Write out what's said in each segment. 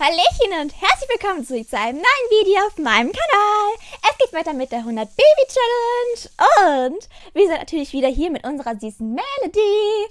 Hallöchen und herzlich willkommen zu einem neuen Video auf meinem Kanal. Es geht weiter mit der 100 Baby Challenge und wir sind natürlich wieder hier mit unserer süßen Melody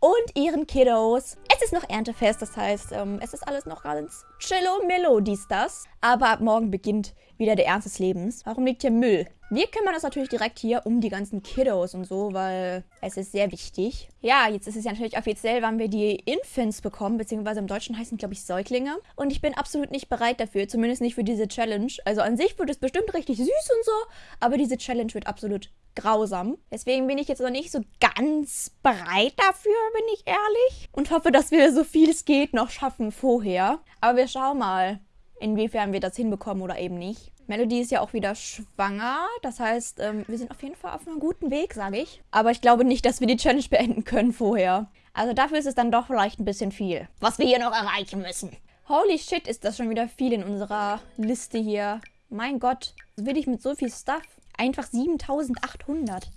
und ihren Kiddos. Es ist noch Erntefest, das heißt, ähm, es ist alles noch ganz chillo millo dies das. Aber ab morgen beginnt wieder der Ernst des Lebens. Warum liegt hier Müll? Wir kümmern uns natürlich direkt hier um die ganzen Kiddos und so, weil es ist sehr wichtig. Ja, jetzt ist es ja natürlich offiziell, wann wir die Infants bekommen, beziehungsweise im Deutschen heißen, glaube ich, Säuglinge. Und ich bin absolut nicht bereit dafür, zumindest nicht für diese Challenge. Also an sich wird es bestimmt richtig süß und so, aber diese Challenge wird absolut grausam. Deswegen bin ich jetzt noch nicht so ganz bereit dafür, bin ich ehrlich. Und hoffe, dass wir so viel es geht noch schaffen vorher. Aber wir schauen mal, inwiefern wir das hinbekommen oder eben nicht. Melody ist ja auch wieder schwanger. Das heißt, ähm, wir sind auf jeden Fall auf einem guten Weg, sage ich. Aber ich glaube nicht, dass wir die Challenge beenden können vorher. Also dafür ist es dann doch vielleicht ein bisschen viel, was wir hier noch erreichen müssen. Holy shit, ist das schon wieder viel in unserer Liste hier. Mein Gott, will ich mit so viel Stuff? Einfach 7800.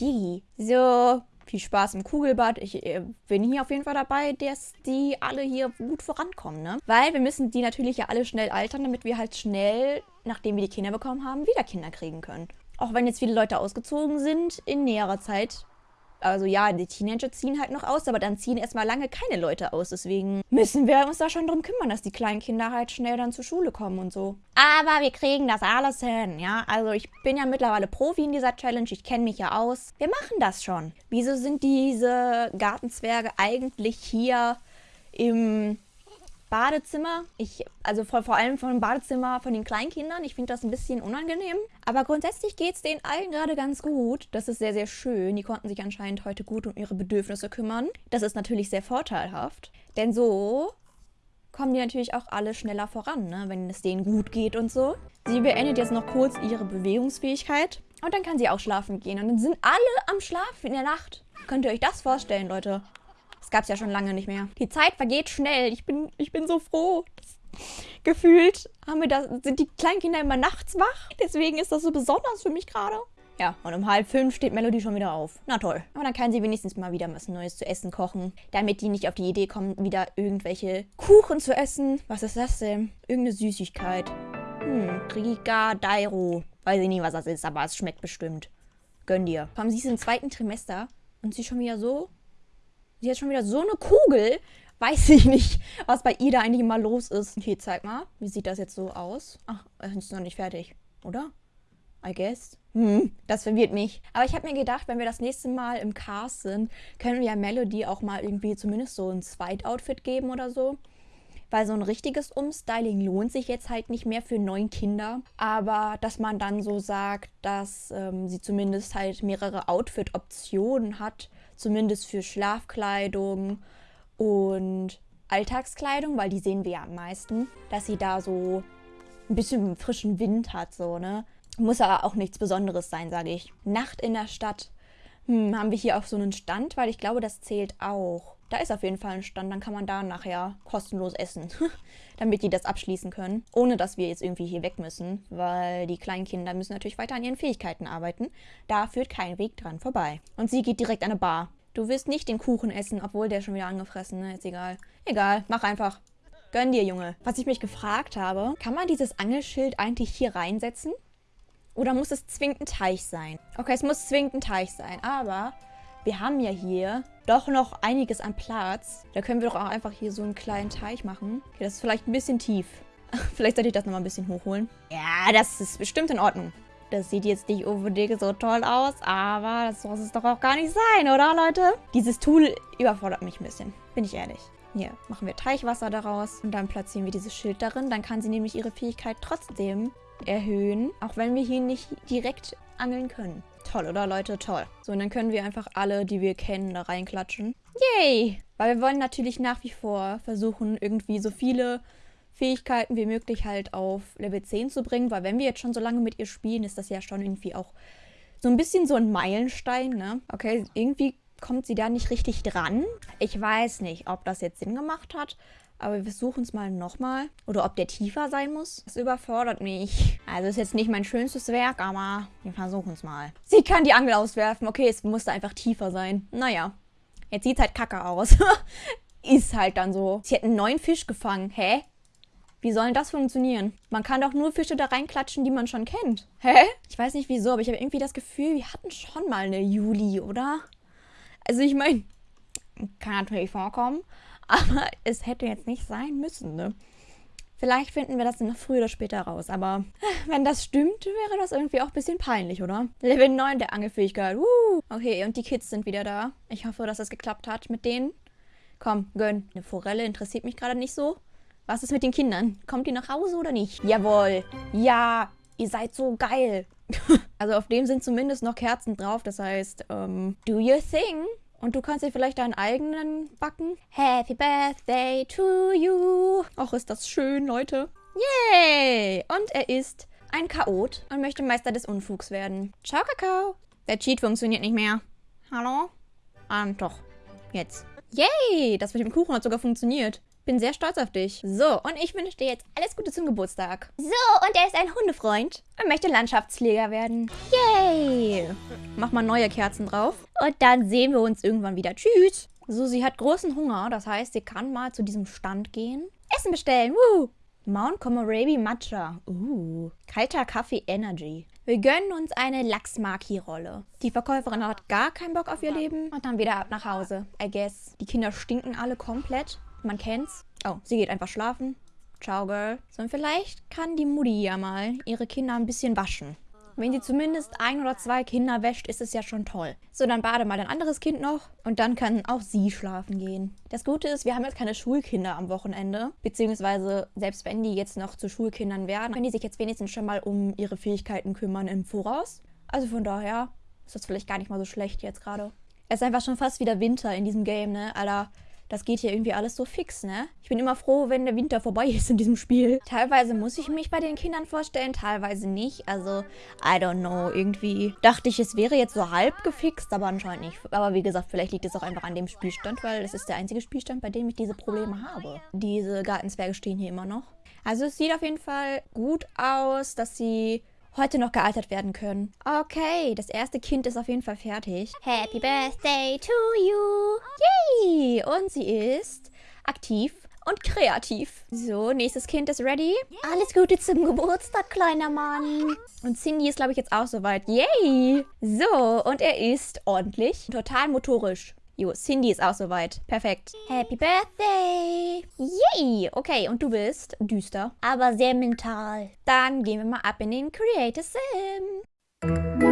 Digi. So, viel Spaß im Kugelbad. Ich äh, bin hier auf jeden Fall dabei, dass die alle hier gut vorankommen, ne? Weil wir müssen die natürlich ja alle schnell altern, damit wir halt schnell, nachdem wir die Kinder bekommen haben, wieder Kinder kriegen können. Auch wenn jetzt viele Leute ausgezogen sind in näherer Zeit, also ja, die Teenager ziehen halt noch aus, aber dann ziehen erstmal lange keine Leute aus. Deswegen müssen wir uns da schon drum kümmern, dass die kleinen Kinder halt schnell dann zur Schule kommen und so. Aber wir kriegen das alles hin, ja. Also ich bin ja mittlerweile Profi in dieser Challenge, ich kenne mich ja aus. Wir machen das schon. Wieso sind diese Gartenzwerge eigentlich hier im Badezimmer. Ich, also vor, vor allem von dem Badezimmer von den Kleinkindern. Ich finde das ein bisschen unangenehm. Aber grundsätzlich geht es denen allen gerade ganz gut. Das ist sehr, sehr schön. Die konnten sich anscheinend heute gut um ihre Bedürfnisse kümmern. Das ist natürlich sehr vorteilhaft. Denn so kommen die natürlich auch alle schneller voran, ne? wenn es denen gut geht und so. Sie beendet jetzt noch kurz ihre Bewegungsfähigkeit. Und dann kann sie auch schlafen gehen. Und dann sind alle am Schlafen in der Nacht. Könnt ihr euch das vorstellen, Leute? Das gab es ja schon lange nicht mehr. Die Zeit vergeht schnell. Ich bin, ich bin so froh. Gefühlt haben wir da, sind die Kleinkinder immer nachts wach. Deswegen ist das so besonders für mich gerade. Ja, und um halb fünf steht Melody schon wieder auf. Na toll. Aber dann kann sie wenigstens mal wieder was Neues zu essen kochen. Damit die nicht auf die Idee kommen, wieder irgendwelche Kuchen zu essen. Was ist das denn? Irgendeine Süßigkeit. Hm, Rika Dairo. Weiß ich nicht, was das ist, aber es schmeckt bestimmt. Gönn dir. Allem, sie ist im zweiten Trimester und sie ist schon wieder so Sie hat schon wieder so eine Kugel. Weiß ich nicht, was bei ihr da eigentlich immer los ist. Okay, zeig mal. Wie sieht das jetzt so aus? Ach, ist noch nicht fertig, oder? I guess. Hm, das verwirrt mich. Aber ich habe mir gedacht, wenn wir das nächste Mal im Cast sind, können wir ja Melody auch mal irgendwie zumindest so ein Zweitoutfit geben oder so. Weil so ein richtiges Umstyling lohnt sich jetzt halt nicht mehr für neun Kinder. Aber dass man dann so sagt, dass ähm, sie zumindest halt mehrere Outfit-Optionen hat, zumindest für Schlafkleidung und Alltagskleidung, weil die sehen wir ja am meisten, dass sie da so ein bisschen frischen Wind hat, so, ne? Muss aber auch nichts Besonderes sein, sage ich. Nacht in der Stadt. Hm, haben wir hier auch so einen Stand, weil ich glaube, das zählt auch. Da ist auf jeden Fall ein Stand, dann kann man da nachher kostenlos essen, damit die das abschließen können, ohne dass wir jetzt irgendwie hier weg müssen, weil die kleinen Kinder müssen natürlich weiter an ihren Fähigkeiten arbeiten. Da führt kein Weg dran vorbei. Und sie geht direkt an eine Bar. Du wirst nicht den Kuchen essen, obwohl der schon wieder angefressen, ne? Ist egal. Egal, mach einfach. Gönn dir, Junge. Was ich mich gefragt habe, kann man dieses Angelschild eigentlich hier reinsetzen? Oder muss es zwingend ein Teich sein? Okay, es muss zwingend ein Teich sein, aber wir haben ja hier doch noch einiges an Platz. Da können wir doch auch einfach hier so einen kleinen Teich machen. Okay, das ist vielleicht ein bisschen tief. vielleicht sollte ich das nochmal ein bisschen hochholen. Ja, das ist bestimmt in Ordnung. Das sieht jetzt nicht unbedingt so toll aus, aber das muss es doch auch gar nicht sein, oder Leute? Dieses Tool überfordert mich ein bisschen, bin ich ehrlich. Hier machen wir Teichwasser daraus und dann platzieren wir dieses Schild darin. Dann kann sie nämlich ihre Fähigkeit trotzdem erhöhen, auch wenn wir hier nicht direkt angeln können. Toll, oder Leute? Toll. So, und dann können wir einfach alle, die wir kennen, da reinklatschen. Yay! Weil wir wollen natürlich nach wie vor versuchen, irgendwie so viele Fähigkeiten wie möglich halt auf Level 10 zu bringen, weil wenn wir jetzt schon so lange mit ihr spielen, ist das ja schon irgendwie auch so ein bisschen so ein Meilenstein, ne? Okay, irgendwie kommt sie da nicht richtig dran. Ich weiß nicht, ob das jetzt Sinn gemacht hat, aber wir versuchen es mal nochmal. Oder ob der tiefer sein muss. Das überfordert mich. Also ist jetzt nicht mein schönstes Werk, aber wir versuchen es mal. Sie kann die Angel auswerfen. Okay, es musste einfach tiefer sein. Naja, jetzt sieht es halt kacke aus. ist halt dann so. Sie hat einen neuen Fisch gefangen. Hä? Wie soll das funktionieren? Man kann doch nur Fische da reinklatschen, die man schon kennt. Hä? Ich weiß nicht wieso, aber ich habe irgendwie das Gefühl, wir hatten schon mal eine Juli, oder? Also ich meine, kann natürlich vorkommen, aber es hätte jetzt nicht sein müssen, ne? Vielleicht finden wir das noch früher oder später raus, aber wenn das stimmt, wäre das irgendwie auch ein bisschen peinlich, oder? Level 9 der Angelfähigkeit. Uh. Okay, und die Kids sind wieder da. Ich hoffe, dass es geklappt hat mit denen. Komm, gönn. Eine Forelle interessiert mich gerade nicht so. Was ist mit den Kindern? Kommt die nach Hause oder nicht? Jawohl. Ja, ihr seid so geil. also auf dem sind zumindest noch Kerzen drauf. Das heißt, ähm, do your thing. Und du kannst dir vielleicht deinen eigenen backen. Happy Birthday to you. Och, ist das schön, Leute. Yay! Und er ist ein Chaot und möchte Meister des Unfugs werden. Ciao, Kakao. Der Cheat funktioniert nicht mehr. Hallo? Ah, doch. Jetzt. Yay! Das mit dem Kuchen hat sogar funktioniert. Bin sehr stolz auf dich. So, und ich wünsche dir jetzt alles Gute zum Geburtstag. So, und er ist ein Hundefreund und möchte Landschaftspfleger werden. Yay! Mach mal neue Kerzen drauf. Und dann sehen wir uns irgendwann wieder. Tschüss! So, sie hat großen Hunger. Das heißt, sie kann mal zu diesem Stand gehen. Essen bestellen. Woo! Mount Komorebi Matcha. Uh, kalter Kaffee Energy. Wir gönnen uns eine Lachsmaki-Rolle. Die Verkäuferin hat gar keinen Bock auf ihr Leben und dann wieder ab nach Hause. I guess. Die Kinder stinken alle komplett. Man kennt's. Oh, sie geht einfach schlafen. Ciao, Girl. So, und vielleicht kann die Mutti ja mal ihre Kinder ein bisschen waschen. Wenn sie zumindest ein oder zwei Kinder wäscht, ist es ja schon toll. So, dann bade mal ein anderes Kind noch und dann kann auch sie schlafen gehen. Das Gute ist, wir haben jetzt keine Schulkinder am Wochenende. Beziehungsweise, selbst wenn die jetzt noch zu Schulkindern werden, können die sich jetzt wenigstens schon mal um ihre Fähigkeiten kümmern im Voraus. Also von daher ist das vielleicht gar nicht mal so schlecht jetzt gerade. Es ist einfach schon fast wieder Winter in diesem Game, ne? Alter, das geht hier irgendwie alles so fix, ne? Ich bin immer froh, wenn der Winter vorbei ist in diesem Spiel. Teilweise muss ich mich bei den Kindern vorstellen, teilweise nicht. Also, I don't know, irgendwie dachte ich, es wäre jetzt so halb gefixt, aber anscheinend nicht. Aber wie gesagt, vielleicht liegt es auch einfach an dem Spielstand, weil es ist der einzige Spielstand, bei dem ich diese Probleme habe. Diese Gartenzwerge stehen hier immer noch. Also es sieht auf jeden Fall gut aus, dass sie heute noch gealtert werden können. Okay, das erste Kind ist auf jeden Fall fertig. Happy Birthday to you! Yay! Und sie ist aktiv und kreativ. So, nächstes Kind ist ready. Alles Gute zum Geburtstag, kleiner Mann. Und Cindy ist, glaube ich, jetzt auch soweit. Yay! So, und er ist ordentlich, total motorisch. Jo, Cindy ist auch soweit. Perfekt. Happy Birthday! Yay! Okay, und du bist düster, aber sehr mental. Dann gehen wir mal ab in den Creator Sim.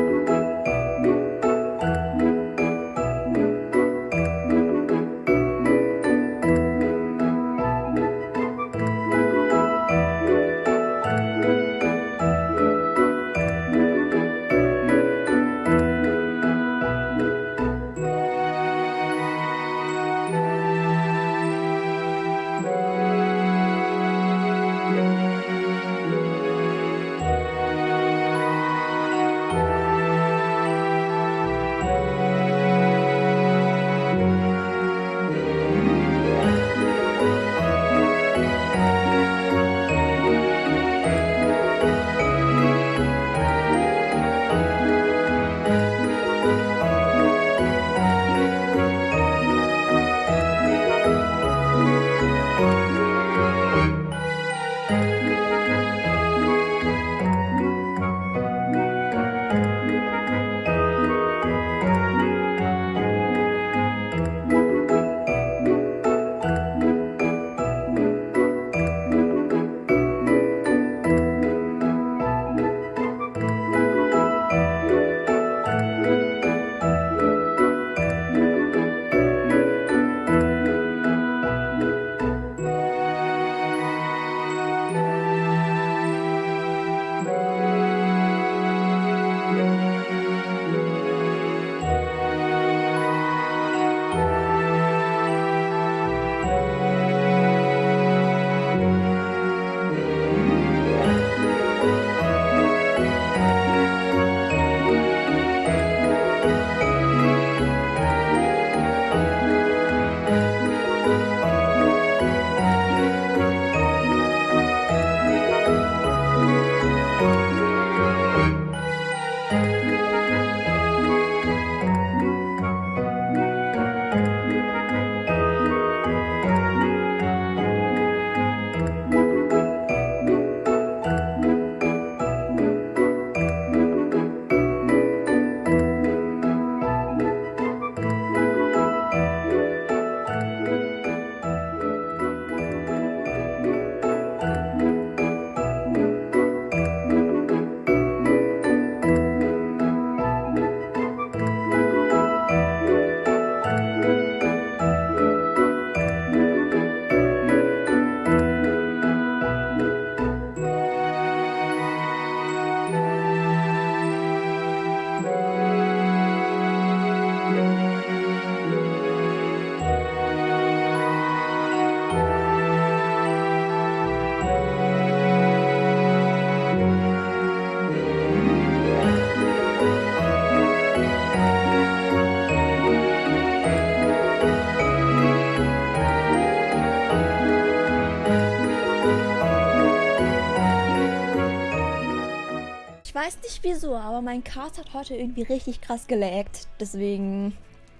Weiß nicht wieso, aber mein Cast hat heute irgendwie richtig krass gelaggt. Deswegen,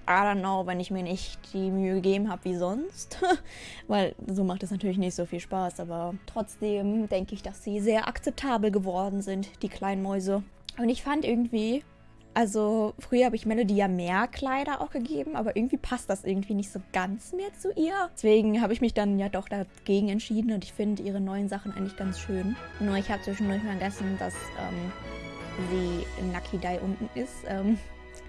I don't know, wenn ich mir nicht die Mühe gegeben habe wie sonst. Weil so macht es natürlich nicht so viel Spaß. Aber trotzdem denke ich, dass sie sehr akzeptabel geworden sind, die kleinen Mäuse. Und ich fand irgendwie, also früher habe ich Melody ja mehr Kleider auch gegeben, aber irgendwie passt das irgendwie nicht so ganz mehr zu ihr. Deswegen habe ich mich dann ja doch dagegen entschieden und ich finde ihre neuen Sachen eigentlich ganz schön. Nur ich habe zwischendurch vergessen, dass ähm, sie Dye unten ist. Ähm,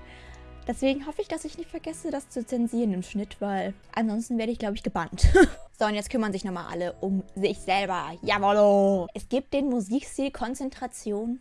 deswegen hoffe ich, dass ich nicht vergesse, das zu zensieren im Schnitt, weil ansonsten werde ich, glaube ich, gebannt. so, und jetzt kümmern sich nochmal alle um sich selber. Jawollo! Es gibt den Musikstil Konzentration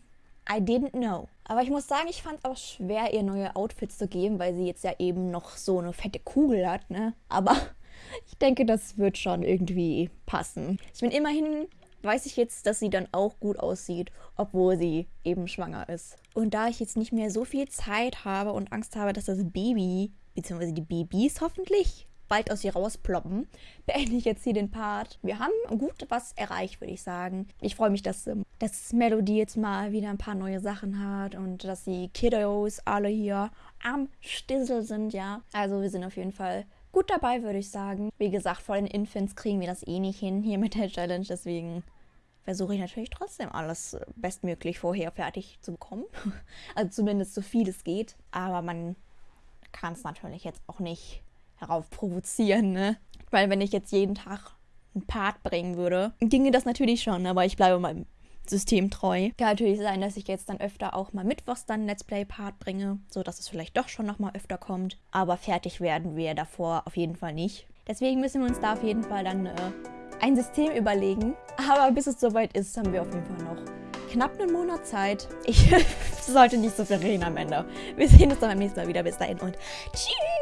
I didn't know. Aber ich muss sagen, ich fand es auch schwer, ihr neue Outfits zu geben, weil sie jetzt ja eben noch so eine fette Kugel hat, ne? Aber ich denke, das wird schon irgendwie passen. Ich bin immerhin, weiß ich jetzt, dass sie dann auch gut aussieht, obwohl sie eben schwanger ist. Und da ich jetzt nicht mehr so viel Zeit habe und Angst habe, dass das Baby, beziehungsweise die Babys hoffentlich, bald aus ihr rausploppen, beende ich jetzt hier den Part. Wir haben gut was erreicht, würde ich sagen. Ich freue mich, dass, ähm, dass Melody jetzt mal wieder ein paar neue Sachen hat und dass die Kiddos alle hier am Stissel sind, ja. Also wir sind auf jeden Fall gut dabei, würde ich sagen. Wie gesagt, vor den Infants kriegen wir das eh nicht hin hier mit der Challenge, deswegen versuche ich natürlich trotzdem alles äh, bestmöglich vorher fertig zu bekommen. Also zumindest so viel es geht. Aber man kann es natürlich jetzt auch nicht herauf provozieren, ne? Weil wenn ich jetzt jeden Tag einen Part bringen würde, ginge das natürlich schon, aber ich bleibe meinem System treu. Kann natürlich sein, dass ich jetzt dann öfter auch mal mittwochs dann Let's Play Part bringe, sodass es vielleicht doch schon nochmal öfter kommt. Aber fertig werden wir davor auf jeden Fall nicht. Deswegen müssen wir uns da auf jeden Fall dann äh, ein System überlegen. Aber bis es soweit ist, haben wir auf jeden Fall noch knapp einen Monat Zeit. Ich sollte nicht so viel reden am Ende. Wir sehen uns dann beim nächsten Mal wieder. Bis dahin und tschüss!